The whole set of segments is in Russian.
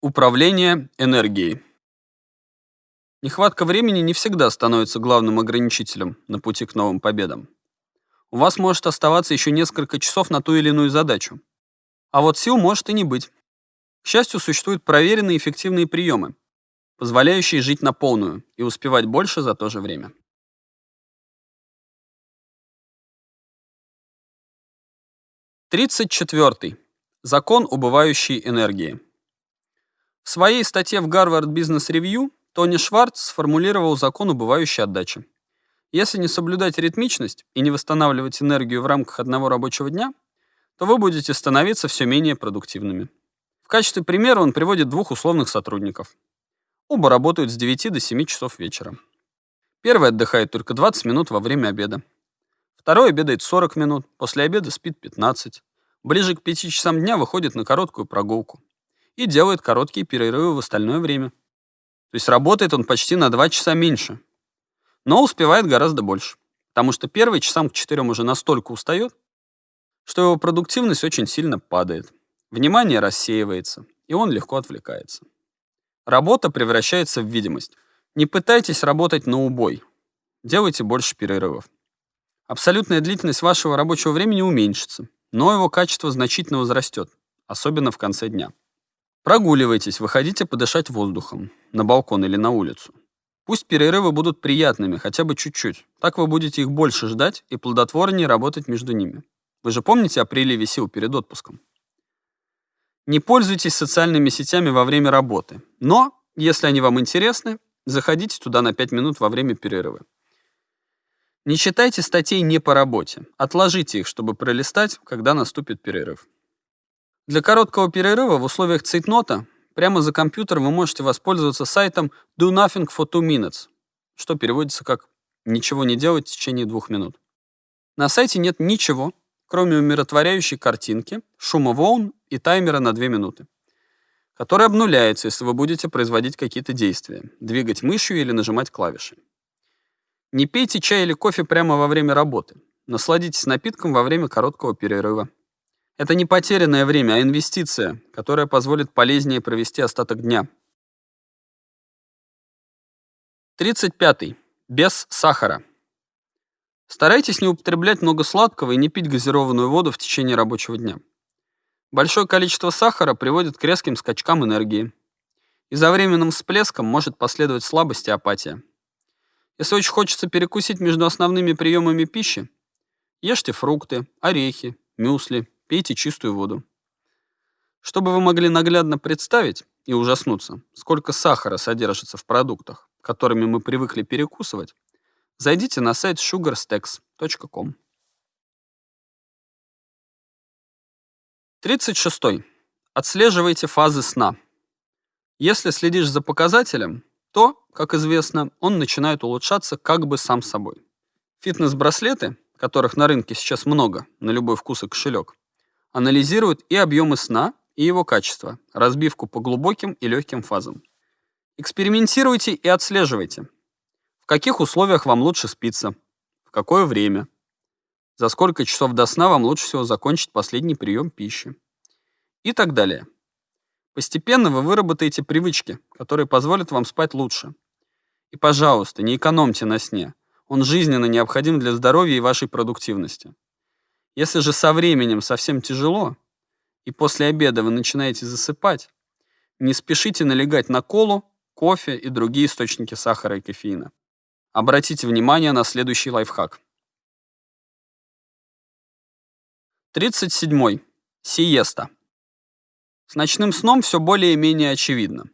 Управление энергией. Нехватка времени не всегда становится главным ограничителем на пути к новым победам. У вас может оставаться еще несколько часов на ту или иную задачу. А вот сил может и не быть. К счастью, существуют проверенные эффективные приемы, позволяющие жить на полную и успевать больше за то же время. Тридцать четвертый. Закон убывающей энергии. В своей статье в Harvard Business Review Тони Шварц сформулировал закон убывающей отдачи. Если не соблюдать ритмичность и не восстанавливать энергию в рамках одного рабочего дня, то вы будете становиться все менее продуктивными. В качестве примера он приводит двух условных сотрудников. Оба работают с 9 до 7 часов вечера. Первый отдыхает только 20 минут во время обеда. Второй обедает 40 минут, после обеда спит 15. Ближе к 5 часам дня выходит на короткую прогулку и делает короткие перерывы в остальное время. То есть работает он почти на 2 часа меньше, но успевает гораздо больше, потому что первый часам к 4 уже настолько устает, что его продуктивность очень сильно падает, внимание рассеивается, и он легко отвлекается. Работа превращается в видимость. Не пытайтесь работать на убой, делайте больше перерывов. Абсолютная длительность вашего рабочего времени уменьшится, но его качество значительно возрастет, особенно в конце дня. Прогуливайтесь, выходите подышать воздухом, на балкон или на улицу. Пусть перерывы будут приятными, хотя бы чуть-чуть. Так вы будете их больше ждать и плодотворнее работать между ними. Вы же помните о приливе сил перед отпуском? Не пользуйтесь социальными сетями во время работы. Но, если они вам интересны, заходите туда на 5 минут во время перерыва. Не читайте статей не по работе. Отложите их, чтобы пролистать, когда наступит перерыв. Для короткого перерыва в условиях цейтнота прямо за компьютером вы можете воспользоваться сайтом Do Nothing for Two Minutes, что переводится как «ничего не делать в течение двух минут». На сайте нет ничего, кроме умиротворяющей картинки, шума волн и таймера на 2 минуты, который обнуляется, если вы будете производить какие-то действия, двигать мышью или нажимать клавиши. Не пейте чай или кофе прямо во время работы. Насладитесь напитком во время короткого перерыва. Это не потерянное время, а инвестиция, которая позволит полезнее провести остаток дня. 35. Без сахара. Старайтесь не употреблять много сладкого и не пить газированную воду в течение рабочего дня. Большое количество сахара приводит к резким скачкам энергии. И за временным всплеском может последовать слабость и апатия. Если очень хочется перекусить между основными приемами пищи, ешьте фрукты, орехи, мюсли, пейте чистую воду. Чтобы вы могли наглядно представить и ужаснуться, сколько сахара содержится в продуктах, которыми мы привыкли перекусывать, зайдите на сайт sugarstacks.com. 36. Отслеживайте фазы сна. Если следишь за показателем, то, как известно, он начинает улучшаться как бы сам собой. Фитнес-браслеты, которых на рынке сейчас много, на любой вкус и кошелек, анализирует и объемы сна, и его качество, разбивку по глубоким и легким фазам. Экспериментируйте и отслеживайте. В каких условиях вам лучше спиться, в какое время, за сколько часов до сна вам лучше всего закончить последний прием пищи и так далее. Постепенно вы выработаете привычки, которые позволят вам спать лучше. И, пожалуйста, не экономьте на сне. Он жизненно необходим для здоровья и вашей продуктивности. Если же со временем совсем тяжело, и после обеда вы начинаете засыпать, не спешите налегать на колу, кофе и другие источники сахара и кофеина. Обратите внимание на следующий лайфхак. 37. Сиеста. С ночным сном все более-менее очевидно.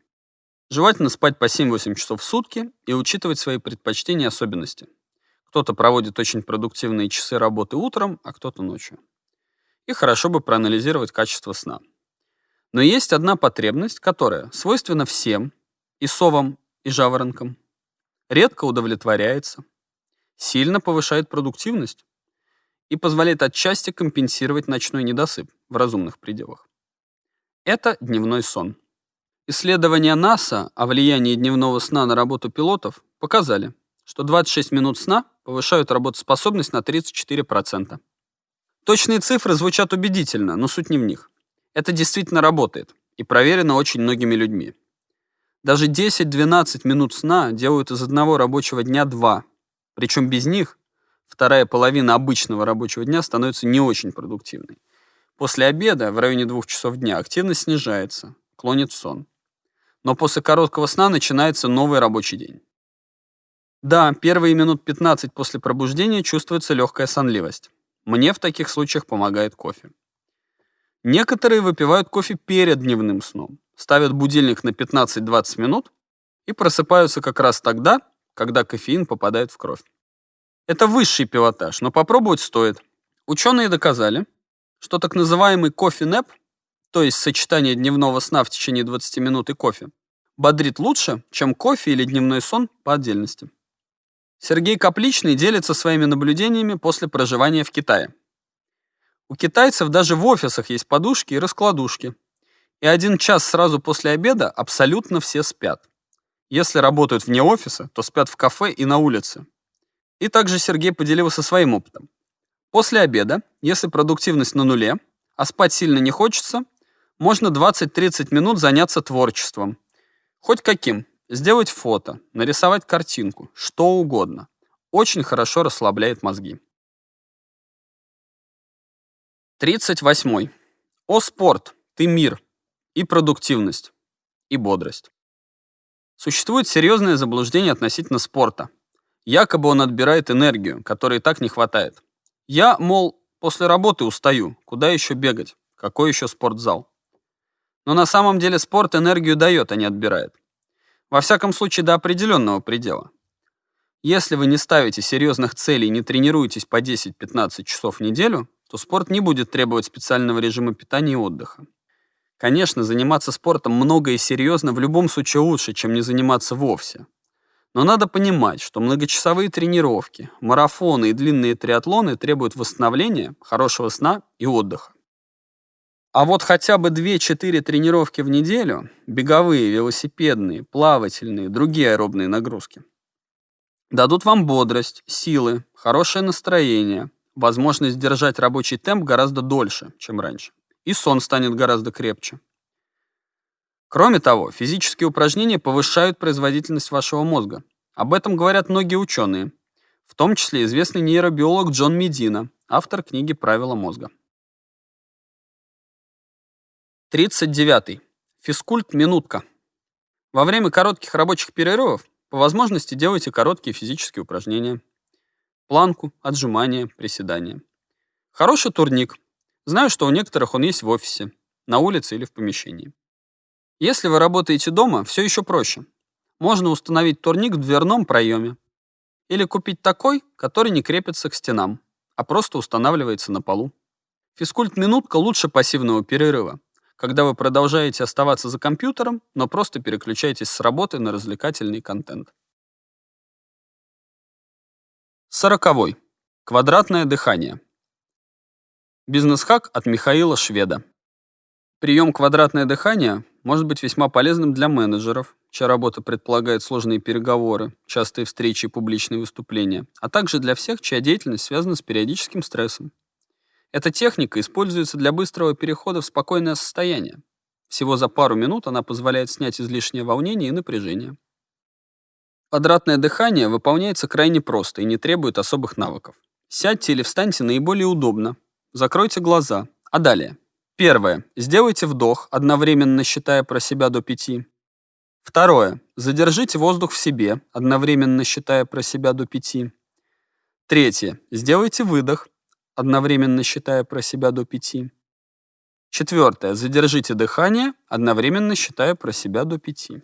Желательно спать по 7-8 часов в сутки и учитывать свои предпочтения и особенности. Кто-то проводит очень продуктивные часы работы утром, а кто-то ночью. И хорошо бы проанализировать качество сна. Но есть одна потребность, которая свойственна всем, и совам, и жаворонкам, редко удовлетворяется, сильно повышает продуктивность и позволяет отчасти компенсировать ночной недосып в разумных пределах. Это дневной сон. Исследования НАСА о влиянии дневного сна на работу пилотов показали, что 26 минут сна повышают работоспособность на 34%. Точные цифры звучат убедительно, но суть не в них. Это действительно работает, и проверено очень многими людьми. Даже 10-12 минут сна делают из одного рабочего дня два. Причем без них вторая половина обычного рабочего дня становится не очень продуктивной. После обеда в районе двух часов дня активность снижается, клонит в сон. Но после короткого сна начинается новый рабочий день. Да, первые минут 15 после пробуждения чувствуется легкая сонливость. Мне в таких случаях помогает кофе. Некоторые выпивают кофе перед дневным сном ставят будильник на 15-20 минут и просыпаются как раз тогда, когда кофеин попадает в кровь. Это высший пилотаж, но попробовать стоит. Ученые доказали, что так называемый кофе-нэп, то есть сочетание дневного сна в течение 20 минут и кофе, бодрит лучше, чем кофе или дневной сон по отдельности. Сергей Капличный делится своими наблюдениями после проживания в Китае. У китайцев даже в офисах есть подушки и раскладушки, и один час сразу после обеда абсолютно все спят. Если работают вне офиса, то спят в кафе и на улице. И также Сергей поделился своим опытом. После обеда, если продуктивность на нуле, а спать сильно не хочется, можно 20-30 минут заняться творчеством. Хоть каким. Сделать фото, нарисовать картинку, что угодно. Очень хорошо расслабляет мозги. 38. О спорт, ты мир и продуктивность, и бодрость. Существует серьезное заблуждение относительно спорта. Якобы он отбирает энергию, которой так не хватает. Я, мол, после работы устаю, куда еще бегать, какой еще спортзал. Но на самом деле спорт энергию дает, а не отбирает. Во всяком случае, до определенного предела. Если вы не ставите серьезных целей и не тренируетесь по 10-15 часов в неделю, то спорт не будет требовать специального режима питания и отдыха. Конечно, заниматься спортом много и серьезно в любом случае лучше, чем не заниматься вовсе. Но надо понимать, что многочасовые тренировки, марафоны и длинные триатлоны требуют восстановления, хорошего сна и отдыха. А вот хотя бы 2-4 тренировки в неделю, беговые, велосипедные, плавательные, другие аэробные нагрузки, дадут вам бодрость, силы, хорошее настроение, возможность держать рабочий темп гораздо дольше, чем раньше и сон станет гораздо крепче. Кроме того, физические упражнения повышают производительность вашего мозга. Об этом говорят многие ученые, в том числе известный нейробиолог Джон Медина, автор книги «Правила мозга». 39. Физкульт-минутка. Во время коротких рабочих перерывов по возможности делайте короткие физические упражнения. Планку, отжимания, приседания. Хороший турник, Знаю, что у некоторых он есть в офисе, на улице или в помещении. Если вы работаете дома, все еще проще. Можно установить турник в дверном проеме. Или купить такой, который не крепится к стенам, а просто устанавливается на полу. Физкульт-минутка лучше пассивного перерыва, когда вы продолжаете оставаться за компьютером, но просто переключаетесь с работы на развлекательный контент. Сороковой. Квадратное дыхание. Бизнес-хак от Михаила Шведа. Прием «Квадратное дыхание» может быть весьма полезным для менеджеров, чья работа предполагает сложные переговоры, частые встречи и публичные выступления, а также для всех, чья деятельность связана с периодическим стрессом. Эта техника используется для быстрого перехода в спокойное состояние. Всего за пару минут она позволяет снять излишнее волнение и напряжение. Квадратное дыхание выполняется крайне просто и не требует особых навыков. Сядьте или встаньте наиболее удобно, Закройте глаза. А далее. Первое. Сделайте вдох, одновременно считая про себя до пяти. Второе. Задержите воздух в себе, одновременно считая про себя до пяти. Третье. Сделайте выдох, одновременно считая про себя до пяти. Четвертое. Задержите дыхание, одновременно считая про себя до пяти.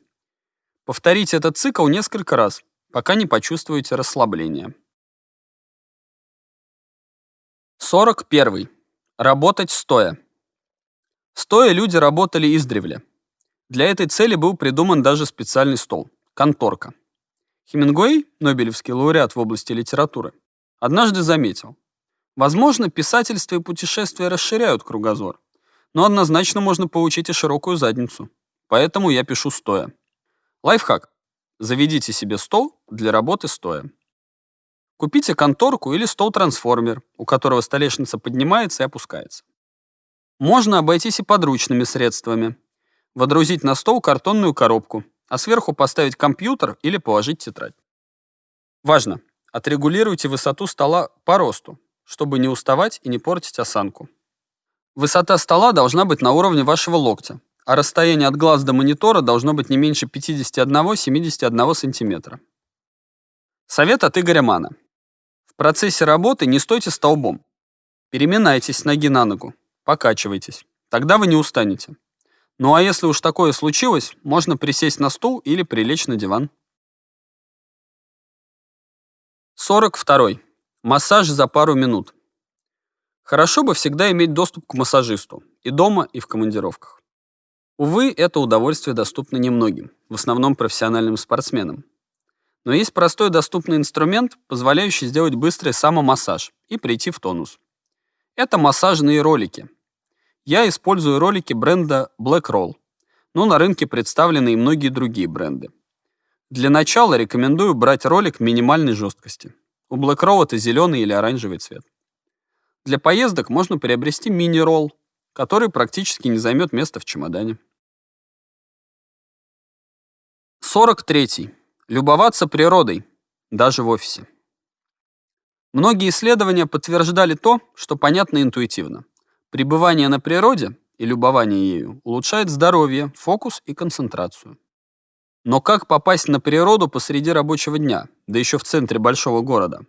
Повторите этот цикл несколько раз, пока не почувствуете расслабление. 41. Работать стоя. Стоя люди работали издревле. Для этой цели был придуман даже специальный стол – конторка. Хемингуэй, Нобелевский лауреат в области литературы, однажды заметил, возможно, писательство и путешествия расширяют кругозор, но однозначно можно получить и широкую задницу, поэтому я пишу стоя. Лайфхак. Заведите себе стол для работы стоя. Купите конторку или стол-трансформер, у которого столешница поднимается и опускается. Можно обойтись и подручными средствами. Водрузить на стол картонную коробку, а сверху поставить компьютер или положить тетрадь. Важно! Отрегулируйте высоту стола по росту, чтобы не уставать и не портить осанку. Высота стола должна быть на уровне вашего локтя, а расстояние от глаз до монитора должно быть не меньше 51-71 см. Совет от Игоря Мана. В процессе работы не стойте столбом. Переминайтесь с ноги на ногу, покачивайтесь. Тогда вы не устанете. Ну а если уж такое случилось, можно присесть на стул или прилечь на диван. 42. Массаж за пару минут. Хорошо бы всегда иметь доступ к массажисту и дома, и в командировках. Увы, это удовольствие доступно немногим, в основном профессиональным спортсменам. Но есть простой доступный инструмент, позволяющий сделать быстрый самомассаж и прийти в тонус. Это массажные ролики. Я использую ролики бренда Black Roll, но на рынке представлены и многие другие бренды. Для начала рекомендую брать ролик минимальной жесткости. У Black это зеленый или оранжевый цвет. Для поездок можно приобрести мини-ролл, который практически не займет места в чемодане. 43. Любоваться природой, даже в офисе. Многие исследования подтверждали то, что понятно интуитивно. Пребывание на природе и любование ею улучшает здоровье, фокус и концентрацию. Но как попасть на природу посреди рабочего дня, да еще в центре большого города?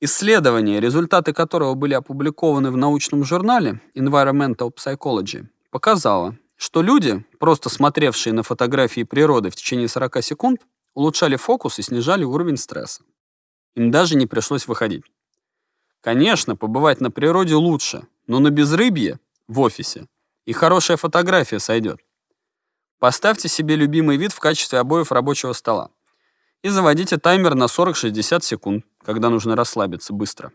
Исследование, результаты которого были опубликованы в научном журнале Environmental Psychology, показало, что люди, просто смотревшие на фотографии природы в течение 40 секунд, улучшали фокус и снижали уровень стресса. Им даже не пришлось выходить. Конечно, побывать на природе лучше, но на безрыбье в офисе и хорошая фотография сойдет. Поставьте себе любимый вид в качестве обоев рабочего стола и заводите таймер на 40-60 секунд, когда нужно расслабиться быстро.